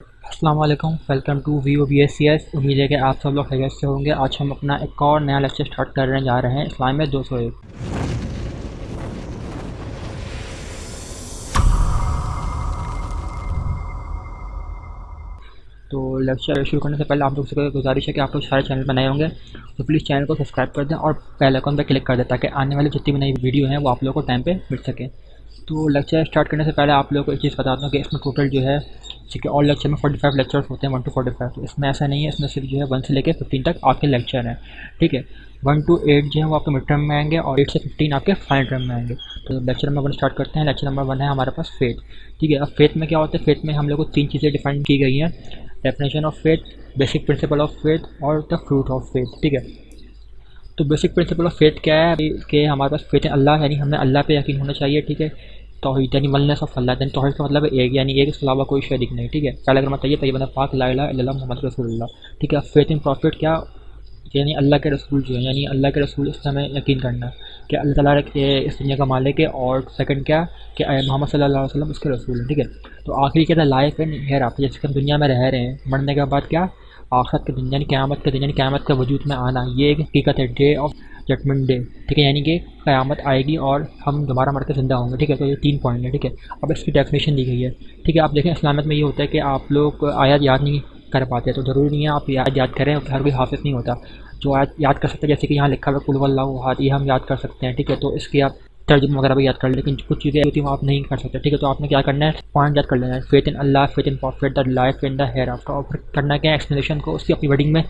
अस्सलाम वालेकुम to V O B S C S उम्मीद है कि आप सब लोग खैरियत से होंगे। आज हम अपना एक और नया लेक्चर स्टार्ट करने जा रहे हैं इस्लाम में दो सौ एक। तो लेक्चर शुरू करने से पहले आप लोग से गुजारिश है कि आप लोग सारे चैनल बनाए होंगे तो प्लीज़ चैनल को सब्सक्राइब कर दें और पहले आइकन पर क्लिक कर दें, ताकि आने वाली जितनी भी नई वीडियो हैं, वो आप लोगों को टाइम पे मिल सके। तो लेक्चर स्टार्ट करने से पहले आप लोगों को एक चीज़ बताता हूँ कि इसमें टोटल जो है है और लेक्चर में फोर्टी फाइव लेक्चर्स होते हैं वन टू फोर्टी फाइव तो इसमें ऐसा नहीं है, इसमें सिर्फ़ जो है वन से लेकर फिफ्टीन तक आपके लेक्चर हैं, ठीक है? वन टू एट जो है वो आपके मिड टर्म में आएँगे और एट से फिफ्टीन आपके फाइनल टर्म में आएँगे। तो लेक्चर नंबर वन स्टार्ट करते हैं लेक्चर नंबर वन है हमारे पास फेथ ठीक है? अब फेथ में क्या होता है? फेथ में हम लोग को तीन चीज़ें डिफाइन की गई हैं definition of faith basic principle of faith और द फ्रूट ऑफ़ फेथ ठीक है? तो बेसिक प्रिंसिपल ऑफ़ फेथ क्या है? कि हमारे पास फेथ अल्लाह, यानी हमें अल्लाह पे यकीन होना चाहिए, ठीक है? तोहहीद यानी वलनेस ऑफ़ अल्लाह। यानी तोहहीद का मतलब एक, यानी एक इसके अलावा कोई शरीक नहीं, ठीक है? पहले अगर मतलब ये तैयब पाक ला मोहम्मद रसूल ठीक है? फेथ इन प्रॉफिट क्या? यानी अल्लाह के रसूल जो है, यानी अल्लाह के रसूल इस हमें यकीन करना कि अल्लाह ताला के इस दुनिया का मालिक है और सेकंड क्या? कि मोहम्मद सल्लल्लाहु अलैहि उसके रसूल हैं, ठीक है? तो आखिरी क्या था लाइफ एंड हेयर आफ्टर जैसे हम दुनिया में रह रहे हैं, मरने के बाद क्या? आखिरत के दिन यानी क़यामत के दिन यानी क़यामत के वजूद में आना, ये एक हकीकत है डे ऑफ़ जजमेंट डे ठीक है? यानी कि क़यामत आएगी और हम दोबारा मर के ज़िंदा होंगे, ठीक है? तो ये तीन पॉइंट है, ठीक है? अब इसकी डेफिनेशन दी गई है, ठीक है? आप देखें, इस्लामियत में ये होता है कि आप लोग आयात याद नहीं कर पाते तो ज़रूरी नहीं है आप याद याद करें हर कोई हाफिज नहीं होता, जो आयत, याद कर सकते हैं, जैसे कि यहाँ लिखा हुआ कुल हाथ ये हम याद कर सकते हैं, ठीक है? तो इसकी आप तर्जुम वगैरह भी याद कर लेकिन कुछ चीज़ें होती हैं वो आप नहीं कर सकते। ठीक है तो आपने क्या करना है? पॉइंट याद कर लेना है। Faith in Allah faith in prophet the life in the hereafter और करना क्या एक्सप्लेनेशन को उसकी अपनी वर्डिंग में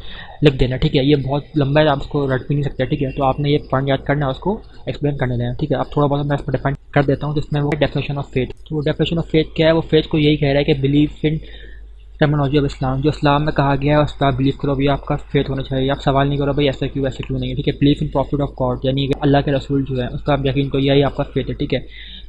लिख देना ठीक है, ये बहुत लंबा है, आप उसको रट भी नहीं सकते। ठीक है तो आपने ये पॉइंट याद करना है, उसको एक्सप्लेन करने देना ठीक है आप थोड़ा बहुत मैं इस पर डिफाइन कर देता हूँ, जिसमें वो डेफिनेशन ऑफ़ फेथ तो डेफिनेशन ऑफ़ फेथ क्या है? वो फेथ को यही कह रहा है कि believe in terminology of Islam जो इस्लाम में कहा गया है, उस पर आप बिलीव करो भैया आपका फेथ होना चाहिए। आप सवाल नहीं करो, भाई, ऐसा क्यों ऐसा क्यों नहीं है? ठीक है believe in prophet of God यानी कि अल्लाह के रसूल जो है, उसका आप यकीन करो, यही आपका फेथ है, ठीक है?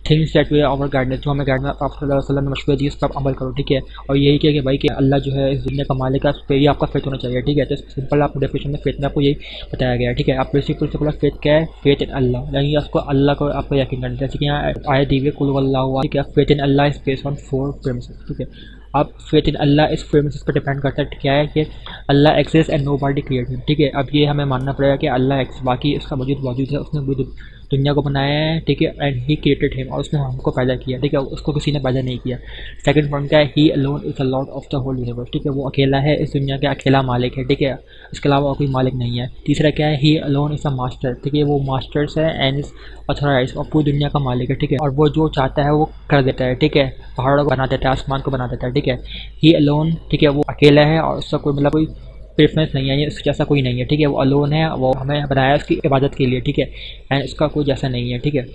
Things that we our guidance जो हमें वसल्लम ने मशवरे दिए उस पर अमल करो, ठीक है? और यही किया कि भाई कि अल्लाह जो है, इस दुनिया का मालिक है, उस पर ही आपका फेथ होना चाहिए, ठीक है? तो सिंपल आप डेफिनेशन में फेथ में आपको यही बताया गया ठीक है? आप बेसिक प्रिंसिपल ऑफ़ फेथ क्या है? फेथ इन अल्लाह यानी उसको अल्लाह को आपको यकीन करना जैसे कि यहाँ आए दीवे कुल अल्लाह ठीक है? Faith in Allah based on four premises ठीक है? अब फेथ इन अल्लाह इस प्रेमिस पर डिपेंड करता है क्या है कि अल्लाह exists and nobody create ठीक है? अब ये हमें मानना पड़ेगा कि अल्लाह एक्स बाकी इसका वजूद मौजूद है, उसने दुनिया को बनाया है, ठीक है? एंड ही क्रिएटेड हिम और उसने हमको पैदा किया, ठीक है? उसको किसी ने पैदा नहीं किया। सेकंड पॉइंट क्या है he alone is a lord of the whole universe ठीक है? वो अकेला है, इस दुनिया का अकेला मालिक है, ठीक है? इसके अलावा कोई मालिक नहीं है। तीसरा क्या है? He alone is a master ठीक है? वो मास्टर्स है एंड इज़ अथोराइज और पूरी दुनिया का मालिक है, ठीक है? और वो जो चाहता है, वो कर देता है, ठीक है? पहाड़ों को बना देता है, आसमान को बना देता है? ठीक है? ही अलोन ठीक है, वो अकेला है और उसका कोई मतलब कोई प्रेफरेंस नहीं है इसके जैसा कोई नहीं है, ठीक है? वो अलोन है, वो हमें बनाया उसकी इबादत के लिए, ठीक है? एंड इसका कोई जैसा नहीं है, ठीक है?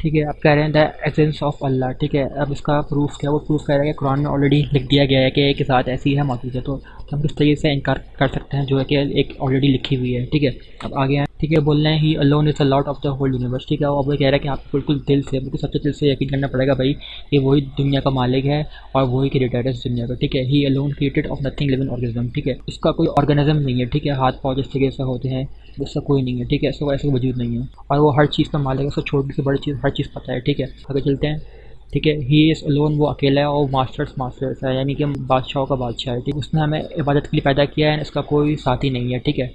ठीक है आप कह रहे हैं द एजेंस ऑफ़ अल्लाह ठीक है? अब इसका प्रूफ क्या वो प्रूफ कह रहा है कि कुरान में ऑलरेडी लिख दिया गया है कि एक साथ ऐसी है मौजूद है तो हम किस तरीके से इनकार कर सकते हैं, जो है कि एक ऑलरेडी लिखी हुई है, ठीक है? अब आगे ठीक है बोल रहे हैं he alone is a lord of the whole universe ठीक है अब वो कह रहा है कि आपको बिल्कुल दिल से, बिल्कुल सच्चे दिल से यकीन करना पड़ेगा भाई कि वही दुनिया का मालिक है और वही क्रिएटर है इस दुनिया का। ठीक है he alone created of nothing living organism ठीक है उसका कोई ऑर्गेनिज्म नहीं है, ठीक है, हाथ पाँव जिस तरीके से होते हैं उसका कोई नहीं है, ठीक है, इसका ऐसा वजूद नहीं है। और वो हर चीज़ का मालिक है, उसको छोटी से बड़ी चीज़ हर चीज़ पता है, ठीक है। आगे चलते हैं, ठीक है ही इज़ अलोन वो अकेला है और मास्टर्स मास्टर्स है, यानी कि बादशाहों का बादशाह है। ठीक है, उसने हमें इबादत के लिए पैदा किया है, इसका कोई साथी नहीं है, ठीक है।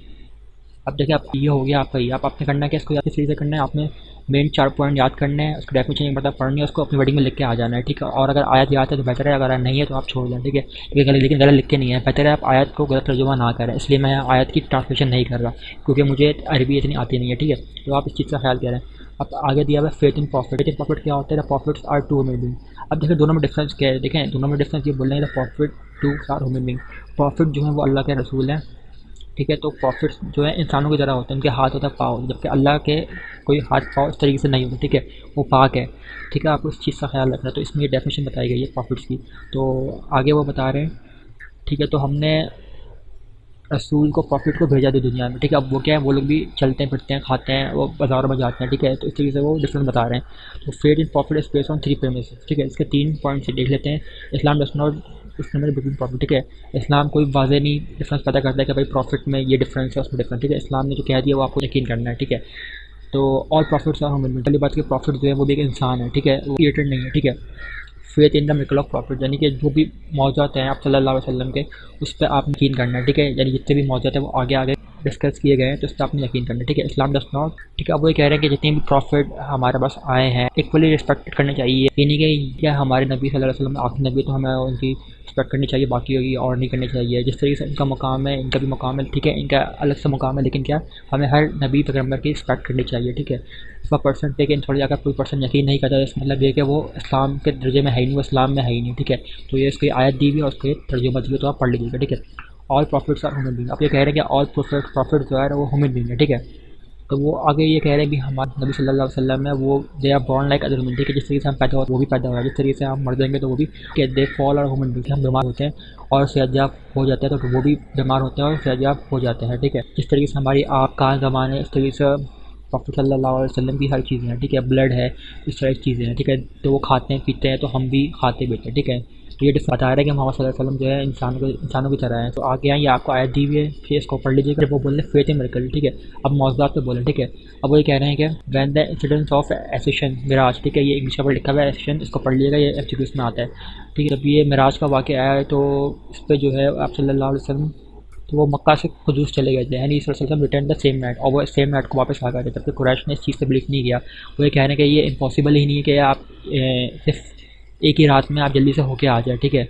अब देखिए आप ये हो गया आपका ही आप आपने करना क्या, इसको याद किस से करना है, आपने मेन चार पॉइंट याद करने हैं, उसको डेफिनेशन नहीं पड़ता पढ़नी है, उसको अपनी वेडिंग में लिख के आ जाना है, ठीक है? और अगर आयत याद है तो बेहतर है, अगर नहीं है तो आप छोड़ दें ठीक है? लेकिन लेकिन गलत लिख के नहीं है। बेहतर है आप आयत को गलत तर्जुमा ना करें, इसलिए मैं आयत की ट्रांसलेशन नहीं कर रहा, क्योंकि मुझे अरबी इतनी आती नहीं है, ठीक है? तो आप इस चीज़ का ख्याल करें। अब आगे दिया हुआ faith in prophet faith in prophet क्या होता है? प्रॉफिट्स आर टू ह्यूमन अब देखिए दोनों में डिफरेंस क्या है, देखें, दोनों में डिफरेंस ये बोल रहे हैं prophet too are human being prophet जो है वो अल्लाह के रसूल हैं। ठीक है तो प्रॉफिट्स जो है इंसानों की तरह होते हैं, उनके हाथ होता है पाव, जबकि अल्लाह के कोई हाथ पाव इस तरीके से नहीं होते, ठीक है, वो पाक है। ठीक है आपको इस चीज़ का ख्याल रखना। है तो इसमें ये डेफिनेशन बताई गई है प्रॉफिट्स की। तो आगे वो बता रहे हैं, ठीक है तो हमने रसूल को प्रॉफिट को भेजा दी दुनिया में, ठीक है, अब वो क्या है, वो लोग भी चलते हैं, फिरते हैं, खाते हैं, वो बाज़ारों में जाते हैं, ठीक है तो इस तरीके से वो डिफरेंस बता रहे हैं। तो faith in prophet is base on three payments ठीक है, इसके तीन पॉइंट से देख लेते हैं, इस्लाम डस नॉट इसमें बिटवीन प्रॉफिट ठीक है? इस्लाम कोई वाजे नहीं डिफरेंस पता करता है कि भाई प्रॉफिट में ये डिफरेंस है, उसमें डिफरेंस ठीक है? इस्लाम ने जो कह दिया वो आपको यकीन करना है, ठीक है? तो ऑल प्रॉफिट्स आर ह्यूमन पहली बात की प्रॉफिट जो है वो भी एक इंसान है, ठीक है? वो क्रिएटेड नहीं है, ठीक है? Faith in the miracle of prophet यानी कि जो भी मौजूद हैं आप सल्लल्लाहु अलैहि वसल्लम के, उस पर आप यकीन करना है, ठीक है? यानी जितने भी मौजूद हैं वो आगे आगे डिस्कस किए गए हैं तो उस पर आपने यकीन करना ठीक है इस्लाम डस नॉट ठीक है, अब वो कह रहे हैं कि जितने भी प्रॉफिट हमारे पास आए हैं इक्वली रिस्पेक्ट करने चाहिए। ये नहीं कि क्या हमारे नबी सल्लल्लाहु अलैहि आखिरी नबी तो हमें उनकी रिस्पेक्ट करनी चाहिए, बाकी होगी और नहीं करनी चाहिए। जिस तरीके से इनका मुकाम है, इनका भी मुकाम है, ठीक है, इनका अलग से मुकाम है, लेकिन क्या हमें हर नबी पैगंबर की रिस्पेक्ट करनी चाहिए, ठीक है। इसका परसेंट लेकिन थोड़ी अगर कोई पर्सन यकीन नहीं करता, इसका मतलब ये कि वो इस्लाम के दर्जे में है ही नहीं, वो इस्लाम में है ही नहीं, ठीक है। तो ये इसकी आयत दी हुई है और उसके तर्जुमा दी तो आप पढ़ लीजिएगा, ठीक है। All prophets are human being आप ये कह रहे हैं कि ऑल प्रॉफिट प्रॉफिट जो है वो ह्यूमन बींग है ठीक है? तो वो आगे ये कह रहे हैं कि हमारे नबी सल्लल्लाहु अलैहि वसल्लम है वो they are born like other human ठीक है जिस तरीके से हम पैदा हो, वो भी पैदा हो जिस तरीके से हम मर जाएँगे तो वो भी, कि दे फॉल और ह्यूमन बींग हम बीमार होते हैं और सेहतयाब हो जाते हैं तो वो भी बीमार होते हैं और सेहतयाब हो जाते हैं, ठीक है? जिस तरीके से हमारी आँख कान जमान है, इस तरीके से प्रॉफिट सल्लल्लाहु अलैहि वसल्लम की हर चीज़ें हैं, ठीक है? ब्लड है, इस तरह की चीज़ें हैं, ठीक है? तो वो खाते हैं, पीते हैं तो हम भी खाते पीते हैं ठीक है? तो ये बता रहा है कि मोहम्मद सल्लल्लाहु अलैहि वसल्लम जो है इंसानों को, इंसानों की तरह है। तो आगे यहाँ ये आपको आयत दी हुई है, फिर इसको पढ़ लीजिएगा। जब वो बोल रहे फेत मेरिकल ठीक है? अब मौजूद पे बोले, ठीक है? अब वो ये कह रहे हैं कि when the incidence of ascension Miraj, ठीक है? ये इंग्लिश पर लिखा हुआ है एसेशन इसको पढ़ लीजिएगा, ये एफ़ में आता है। ठीक है, जब ये मिराज का वाक़ आया है तो इस पर जो है आप सल्लल्लाहु वसलम तो वो मक्का से खजूस चले गए थे। यानी वसल्लम रिटर्न द सेम नाइट और वो सेम नाइट को वापस आ गए थे। जबकि कुरैश ने इस चीज़ से बिलीव नहीं किया। वो ये कह रहे हैं कि ये इम्पॉसिबल ही नहीं है कि आप सिर्फ़ एक ही रात में आप जल्दी से होके आ जाए, ठीक है?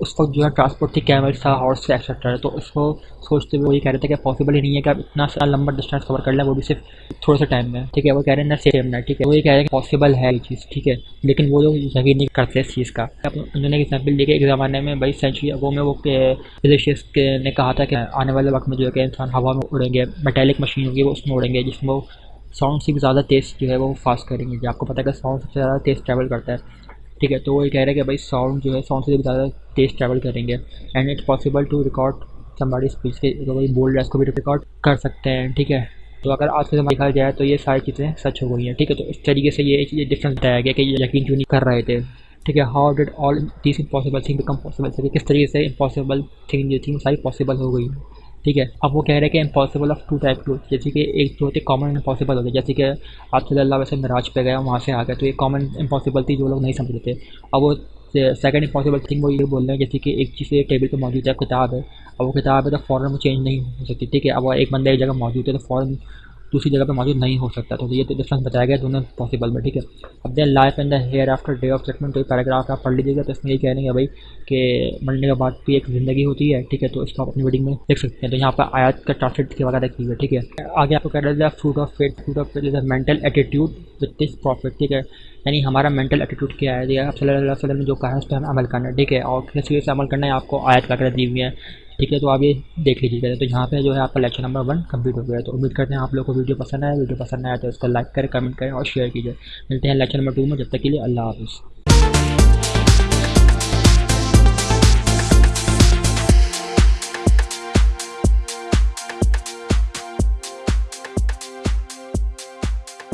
उस वक्त जो है ट्रांसपोर्ट थी कैमल था हॉर्स एक्सेट्रा तो उसको सोचते हुए वही कह रहे थे कि पॉसिबल ही नहीं है कि आप इतना सा लंबा डिस्टेंस कवर कर लें, वो भी सिर्फ़ थोड़े से टाइम में, ठीक है? वो कह रहे हैं, ना सेम ना, ठीक है? वो ये कह रहे हैं पॉसिबल है ये चीज़, ठीक है? लेकिन वो लोग यकीन नहीं करते इस चीज़ का। उन्होंने एग्ज़ाम्पल दी कि एक ज़माने में भाई सेंचुरी अगो में वो फिजिशियस ने कहा था कि आने वाले वक्त में जो है कि इंसान हवा में उड़ेंगे मेटेलिक मशीन होगी, वो उसमें उड़ेंगे, जिसमें वो साउंड से भी ज़्यादा तेज़ जो है वो फास्ट करेंगे। जो आपको पता है कि साउंड सबसे ज़्यादा तेज़ ट्रैवल करता है। ठीक है तो वो ये कह रहे हैं कि भाई साउंड जो है साउंड से भी ज़्यादा तेज़ ट्रैवल करेंगे। And it's possible to record somebody speech के, जो भाई बोल रहा है, उसको भी रिकॉर्ड कर सकते हैं, ठीक है? तो अगर आज के देखा जाए तो ये सारी चीज़ें सच हो गई हैं, ठीक है? तो इस तरीके से ये ये डिफरेंस बताया गया कि ये यकीन क्यों नहीं कर रहे थे, ठीक है? How did all this impossible thing become possible किस तरीके से इम्पॉसिबल थिंग जो थी सारी पॉसिबल हो गई। ठीक है? अब वो कह रहे हैं कि impossible of to type to जैसे कि एक जो होती कॉमन इम्पॉसिबल होती जैसे कि आप सल्ला वैसे मिराज पे गया वहाँ से आ गए तो ये कॉमन इम्पॉसिबल थी जो लोग नहीं समझ थे। अब वो सेकंड इम्पॉसिबल थिंग वो ये बोल रहे हैं, जैसे कि एक चीज़ टेबल पर मौजूद है, किताब है। अब वो किताब है तो फ़ौरन वो चेंज नहीं हो सकती, ठीक है? अब एक बंदा एक जगह मौजूद है तो फ़ौरन दूसरी जगह पर मौजूद नहीं हो सकता। तो ये तो डिफरेंस बताया गया दोनों पॉसिबल में, ठीक है? अब then life and the hereafter day of judgment तो पैराग्राफ आप पढ़ लीजिएगा तो इसमें ये कह रहे हैं भाई कि मरने के बाद भी एक ज़िंदगी होती है, ठीक है? तो इसको आप अपनी वीडिंग में देख सकते हैं। तो यहाँ पर आयात का ट्रांसलेट की वगैरह की है, ठीक है? आगे आपको कह रहे हैं fruit of faith fruit of faith is a mental attitude with this prophet ठीक है? यानी हमारा मेंटल एटीट्यूड क्या है? आप अलैहि वसल्लम ने जो कहा है, उस पर हमें अमल करना है, ठीक है? और किस चीज़ से अमल करना है? आपको आयत वगैरह दी हुई है। ठीक है तो आप ये देख लीजिएगा तो यहाँ पे जो है आपका लेक्चर नंबर वन कंप्लीट हो गया तो उम्मीद करते हैं आप लोग को वीडियो पसंद आया। वीडियो पसंद आया तो इसको लाइक करें कमेंट करें और शेयर कीजिए। मिलते हैं लेक्चर नंबर टू में। जब तक के लिए अल्लाह हाफ़िज़।